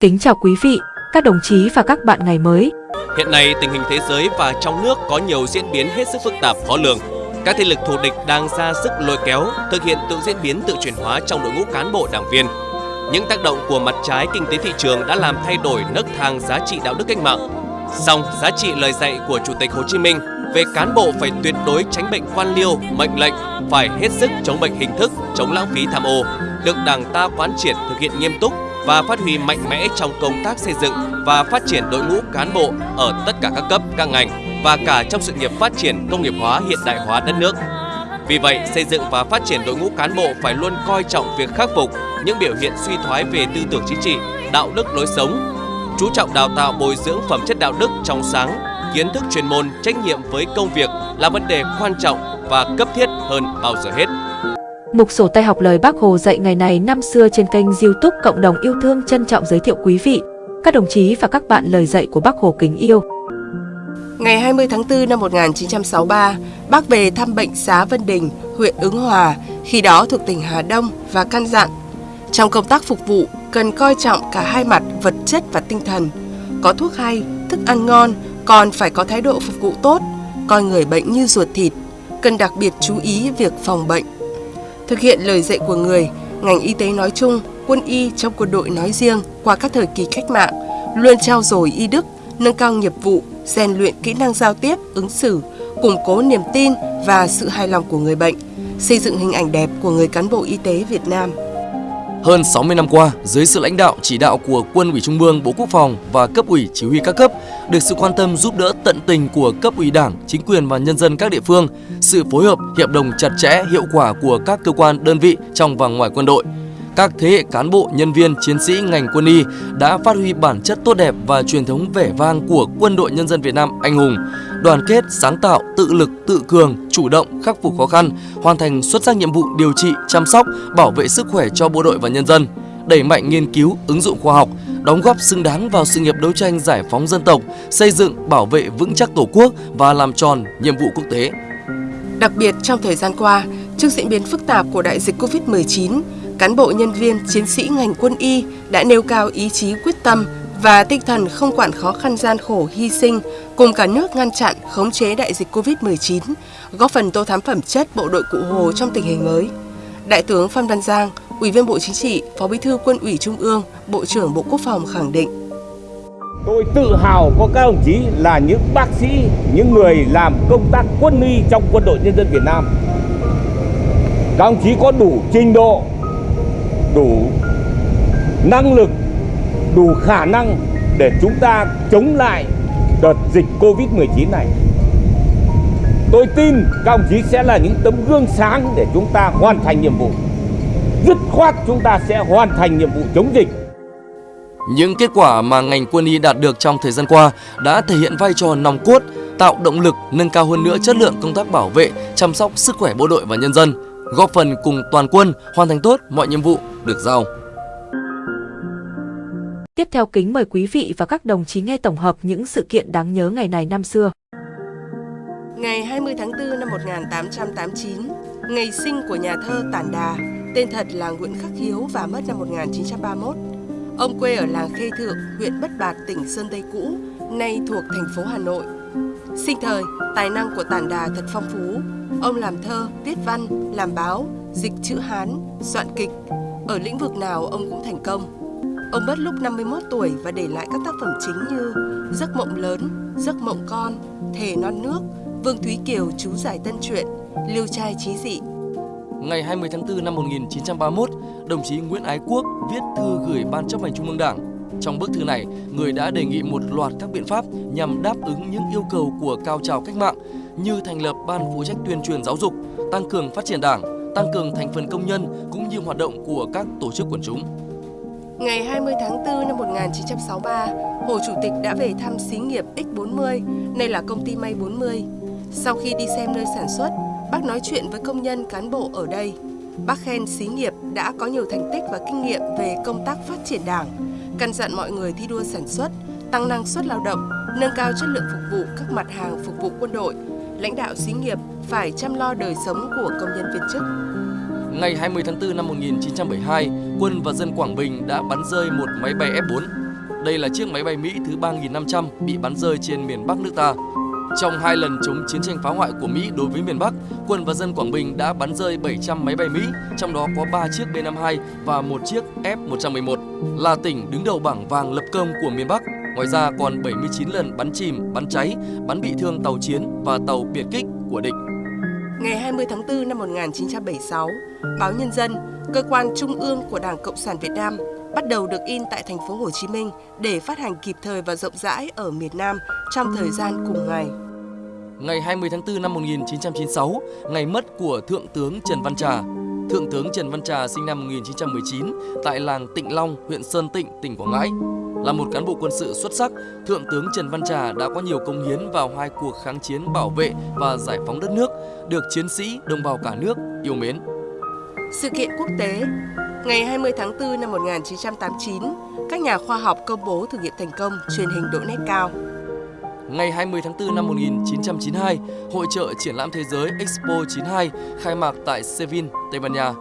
Kính chào quý vị, các đồng chí và các bạn ngày mới. Hiện nay, tình hình thế giới và trong nước có nhiều diễn biến hết sức phức tạp khó lường. Các thế lực thù địch đang ra sức lôi kéo, thực hiện tự diễn biến tự chuyển hóa trong đội ngũ cán bộ đảng viên. Những tác động của mặt trái kinh tế thị trường đã làm thay đổi nấc thang giá trị đạo đức cách mạng. Song, giá trị lời dạy của Chủ tịch Hồ Chí Minh về cán bộ phải tuyệt đối tránh bệnh quan liêu, mệnh lệnh, phải hết sức chống bệnh hình thức, chống lãng phí tham ô, được Đảng ta quán triệt thực hiện nghiêm túc và phát huy mạnh mẽ trong công tác xây dựng và phát triển đội ngũ cán bộ ở tất cả các cấp, các ngành và cả trong sự nghiệp phát triển công nghiệp hóa hiện đại hóa đất nước. Vì vậy, xây dựng và phát triển đội ngũ cán bộ phải luôn coi trọng việc khắc phục những biểu hiện suy thoái về tư tưởng chính trị, đạo đức lối sống, chú trọng đào tạo bồi dưỡng phẩm chất đạo đức trong sáng, kiến thức chuyên môn, trách nhiệm với công việc là vấn đề quan trọng và cấp thiết hơn bao giờ hết. Mục sổ tay học lời Bác Hồ dạy ngày này năm xưa trên kênh youtube Cộng đồng yêu thương trân trọng giới thiệu quý vị, các đồng chí và các bạn lời dạy của Bác Hồ kính yêu. Ngày 20 tháng 4 năm 1963, bác về thăm bệnh xá Vân Đình, huyện Ứng Hòa, khi đó thuộc tỉnh Hà Đông và căn dặn. Trong công tác phục vụ, cần coi trọng cả hai mặt vật chất và tinh thần. Có thuốc hay, thức ăn ngon, còn phải có thái độ phục vụ tốt, coi người bệnh như ruột thịt, cần đặc biệt chú ý việc phòng bệnh. Thực hiện lời dạy của người, ngành y tế nói chung, quân y trong quân đội nói riêng qua các thời kỳ cách mạng, luôn trao dồi y đức, nâng cao nghiệp vụ, rèn luyện kỹ năng giao tiếp, ứng xử, củng cố niềm tin và sự hài lòng của người bệnh, xây dựng hình ảnh đẹp của người cán bộ y tế Việt Nam. Hơn 60 năm qua, dưới sự lãnh đạo chỉ đạo của Quân ủy Trung ương, Bộ Quốc phòng và cấp ủy chỉ huy các cấp, được sự quan tâm giúp đỡ tận tình của cấp ủy Đảng, chính quyền và nhân dân các địa phương, sự phối hợp, hiệp đồng chặt chẽ, hiệu quả của các cơ quan, đơn vị trong và ngoài quân đội, các thế hệ cán bộ, nhân viên, chiến sĩ ngành quân y đã phát huy bản chất tốt đẹp và truyền thống vẻ vang của quân đội nhân dân Việt Nam anh hùng, đoàn kết, sáng tạo, tự lực, tự cường, chủ động, khắc phục khó khăn, hoàn thành xuất sắc nhiệm vụ điều trị, chăm sóc, bảo vệ sức khỏe cho bộ đội và nhân dân, đẩy mạnh nghiên cứu, ứng dụng khoa học, đóng góp xứng đáng vào sự nghiệp đấu tranh giải phóng dân tộc, xây dựng, bảo vệ vững chắc Tổ quốc và làm tròn nhiệm vụ quốc tế. Đặc biệt trong thời gian qua, trước diễn biến phức tạp của đại dịch Covid-19, cán bộ nhân viên, chiến sĩ ngành quân y đã nêu cao ý chí quyết tâm và tinh thần không quản khó khăn gian khổ hy sinh cùng cả nước ngăn chặn khống chế đại dịch Covid-19, góp phần tô thắm phẩm chất bộ đội Cụ Hồ trong tình hình mới. Đại tướng Phan Văn Giang, Ủy viên Bộ Chính trị, Phó Bí thư Quân ủy Trung ương, Bộ trưởng Bộ Quốc phòng khẳng định. Tôi tự hào có các đồng chí là những bác sĩ, những người làm công tác quân y trong quân đội nhân dân Việt Nam. Các đồng chí có đủ trình độ, đủ năng lực, đủ khả năng để chúng ta chống lại đợt dịch Covid-19 này. Tôi tin các đồng chí sẽ là những tấm gương sáng để chúng ta hoàn thành nhiệm vụ. Dứt khoát chúng ta sẽ hoàn thành nhiệm vụ chống dịch. Những kết quả mà ngành quân y đạt được trong thời gian qua đã thể hiện vai trò nòng cốt, tạo động lực nâng cao hơn nữa chất lượng công tác bảo vệ, chăm sóc sức khỏe bộ đội và nhân dân, góp phần cùng toàn quân hoàn thành tốt mọi nhiệm vụ được giao. Tiếp theo kính mời quý vị và các đồng chí nghe tổng hợp những sự kiện đáng nhớ ngày này năm xưa. Ngày 20 tháng 4 năm 1889, ngày sinh của nhà thơ Tản Đà, tên thật là Nguyễn Khắc Hiếu và mất năm 1931. Ông quê ở làng Khê Thượng, huyện Bất Bạt, tỉnh Sơn Tây cũ, nay thuộc thành phố Hà Nội. Sinh thời, tài năng của Tản Đà thật phong phú. Ông làm thơ, viết văn, làm báo, dịch chữ Hán, soạn kịch. Ở lĩnh vực nào ông cũng thành công. Ông mất lúc 51 tuổi và để lại các tác phẩm chính như Giấc mộng lớn, Giấc mộng con, Thề non nước, Vương Thúy Kiều chú giải tân truyện, Liêu trai trí dị. Ngày 20 tháng 4 năm 1931, đồng chí Nguyễn Ái Quốc viết thư gửi Ban chấp hành Trung ương Đảng. Trong bức thư này, người đã đề nghị một loạt các biện pháp nhằm đáp ứng những yêu cầu của cao trào cách mạng như thành lập ban phụ trách tuyên truyền giáo dục, tăng cường phát triển đảng, tăng cường thành phần công nhân cũng như hoạt động của các tổ chức quần chúng. Ngày 20 tháng 4 năm 1963, Hồ Chủ tịch đã về thăm xí nghiệp X40, nay là công ty May 40. Sau khi đi xem nơi sản xuất, bác nói chuyện với công nhân cán bộ ở đây. Bác khen xí nghiệp đã có nhiều thành tích và kinh nghiệm về công tác phát triển đảng, căn dặn mọi người thi đua sản xuất, tăng năng suất lao động, nâng cao chất lượng phục vụ các mặt hàng phục vụ quân đội. Lãnh đạo xí nghiệp phải chăm lo đời sống của công nhân viên chức. Ngày 20 tháng 4 năm 1972, quân và dân Quảng Bình đã bắn rơi một máy bay F-4. Đây là chiếc máy bay Mỹ thứ 3.500 bị bắn rơi trên miền Bắc nước ta. Trong hai lần chống chiến tranh phá hoại của Mỹ đối với miền Bắc, quân và dân Quảng Bình đã bắn rơi 700 máy bay Mỹ, trong đó có 3 chiếc B-52 và một chiếc F-111, là tỉnh đứng đầu bảng vàng lập công của miền Bắc. Ngoài ra còn 79 lần bắn chìm, bắn cháy, bắn bị thương tàu chiến và tàu biệt kích của địch. Ngày 20 tháng 4 năm 1976, báo Nhân dân, cơ quan trung ương của Đảng Cộng sản Việt Nam bắt đầu được in tại thành phố Hồ Chí Minh để phát hành kịp thời và rộng rãi ở miền Nam trong thời gian cùng ngày. Ngày 20 tháng 4 năm 1996, ngày mất của Thượng tướng Trần Văn Trà. Thượng tướng Trần Văn Trà sinh năm 1919 tại làng Tịnh Long, huyện Sơn Tịnh, tỉnh Quảng Ngãi. Là một cán bộ quân sự xuất sắc, Thượng tướng Trần Văn Trà đã có nhiều công hiến vào hai cuộc kháng chiến bảo vệ và giải phóng đất nước, được chiến sĩ, đồng bào cả nước yêu mến. Sự kiện quốc tế Ngày 20 tháng 4 năm 1989, các nhà khoa học công bố thử nghiệm thành công truyền hình độ nét cao. Ngày 20 tháng 4 năm 1992, Hội trợ Triển lãm Thế giới Expo 92 khai mạc tại Seville, Tây Ban Nha.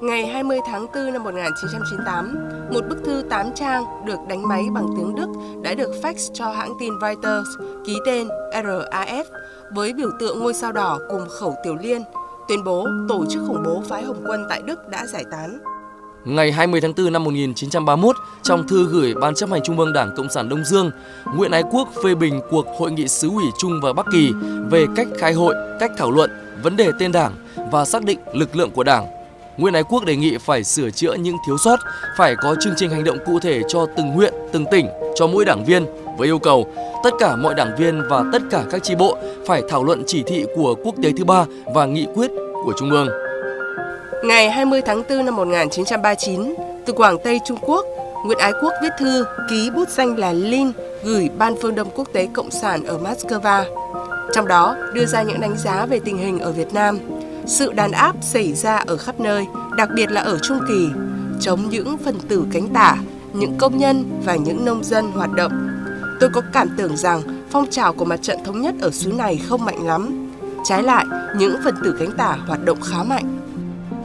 Ngày 20 tháng 4 năm 1998, một bức thư 8 trang được đánh máy bằng tiếng Đức đã được fax cho hãng tin Reuters ký tên RAF với biểu tượng ngôi sao đỏ cùng khẩu tiểu liên, tuyên bố tổ chức khủng bố phái Hồng quân tại Đức đã giải tán. Ngày 20 tháng 4 năm 1931, trong thư gửi Ban chấp hành Trung ương Đảng Cộng sản Đông Dương, Nguyễn Ái Quốc phê bình cuộc hội nghị xứ ủy Trung và Bắc Kỳ về cách khai hội, cách thảo luận, vấn đề tên đảng và xác định lực lượng của đảng. Nguyễn Ái Quốc đề nghị phải sửa chữa những thiếu sót, phải có chương trình hành động cụ thể cho từng huyện, từng tỉnh, cho mỗi đảng viên với yêu cầu tất cả mọi đảng viên và tất cả các chi bộ phải thảo luận chỉ thị của quốc tế thứ ba và nghị quyết của Trung ương. Ngày 20 tháng 4 năm 1939, từ Quảng Tây Trung Quốc, Nguyễn Ái Quốc viết thư ký bút danh là Lin gửi Ban Phương Đông Quốc tế Cộng sản ở Moscow. Trong đó đưa ra những đánh giá về tình hình ở Việt Nam, sự đàn áp xảy ra ở khắp nơi, đặc biệt là ở Trung Kỳ, chống những phần tử cánh tả, những công nhân và những nông dân hoạt động. Tôi có cảm tưởng rằng phong trào của mặt trận thống nhất ở xứ này không mạnh lắm. Trái lại, những phần tử cánh tả hoạt động khá mạnh.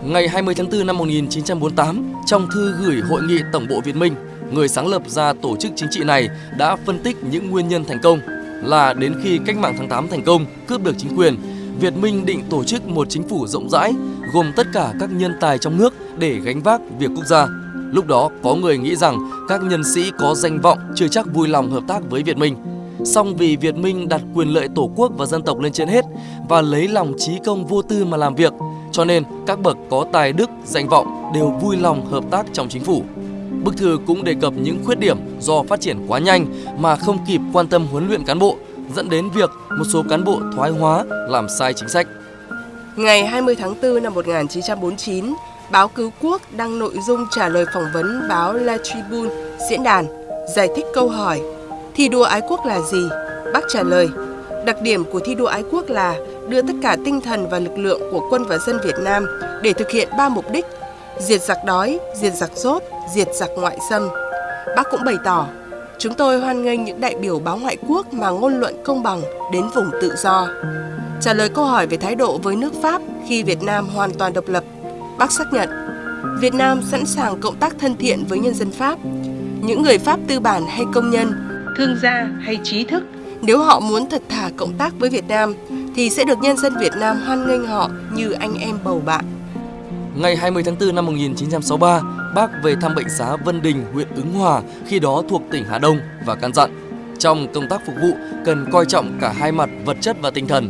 Ngày 20 tháng 4 năm 1948, trong thư gửi Hội nghị Tổng bộ Việt Minh, người sáng lập ra tổ chức chính trị này đã phân tích những nguyên nhân thành công là đến khi cách mạng tháng 8 thành công, cướp được chính quyền, Việt Minh định tổ chức một chính phủ rộng rãi gồm tất cả các nhân tài trong nước để gánh vác việc quốc gia. Lúc đó có người nghĩ rằng các nhân sĩ có danh vọng chưa chắc vui lòng hợp tác với Việt Minh. Song vì Việt Minh đặt quyền lợi tổ quốc và dân tộc lên trên hết và lấy lòng trí công vô tư mà làm việc, cho nên các bậc có tài đức, danh vọng đều vui lòng hợp tác trong chính phủ. Bức thư cũng đề cập những khuyết điểm do phát triển quá nhanh mà không kịp quan tâm huấn luyện cán bộ, dẫn đến việc một số cán bộ thoái hóa, làm sai chính sách. Ngày 20 tháng 4 năm 1949, báo Cứu Quốc đăng nội dung trả lời phỏng vấn báo La Tribune diễn đàn, giải thích câu hỏi Thi đua ái quốc là gì? Bác trả lời, đặc điểm của thi đua ái quốc là đưa tất cả tinh thần và lực lượng của quân và dân Việt Nam để thực hiện ba mục đích: diệt giặc đói, diệt giặc rốt, diệt giặc ngoại xâm. Bác cũng bày tỏ, chúng tôi hoan nghênh những đại biểu báo ngoại quốc mà ngôn luận công bằng đến vùng tự do. Trả lời câu hỏi về thái độ với nước Pháp khi Việt Nam hoàn toàn độc lập, bác xác nhận Việt Nam sẵn sàng cộng tác thân thiện với nhân dân Pháp. Những người Pháp tư bản hay công nhân, thương gia hay trí thức, nếu họ muốn thật thà cộng tác với Việt Nam thì sẽ được nhân dân Việt Nam hoan nghênh họ như anh em bầu bạn. Ngày 20 tháng 4 năm 1963, bác về thăm bệnh xá Vân Đình, huyện Ứng Hòa, khi đó thuộc tỉnh Hà Đông và căn dặn trong công tác phục vụ cần coi trọng cả hai mặt vật chất và tinh thần.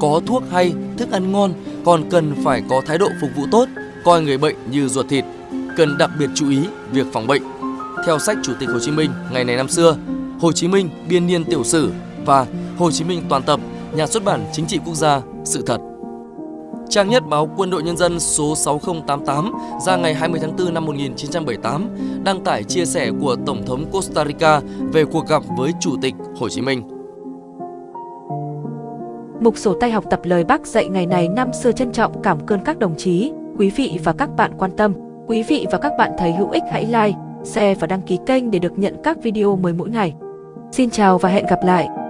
Có thuốc hay, thức ăn ngon, còn cần phải có thái độ phục vụ tốt, coi người bệnh như ruột thịt. Cần đặc biệt chú ý việc phòng bệnh. Theo sách Chủ tịch Hồ Chí Minh ngày này năm xưa, Hồ Chí Minh biên niên tiểu sử và Hồ Chí Minh toàn tập, nhà xuất bản Chính trị Quốc gia, sự thật. Trang nhất báo Quân đội Nhân dân số 6088 ra ngày 20 tháng 4 năm 1978 đăng tải chia sẻ của Tổng thống Costa Rica về cuộc gặp với Chủ tịch Hồ Chí Minh. Mục sổ tay học tập lời Bác dạy ngày này năm xưa trân trọng cảm ơn các đồng chí, quý vị và các bạn quan tâm. Quý vị và các bạn thấy hữu ích hãy like, share và đăng ký kênh để được nhận các video mới mỗi ngày. Xin chào và hẹn gặp lại!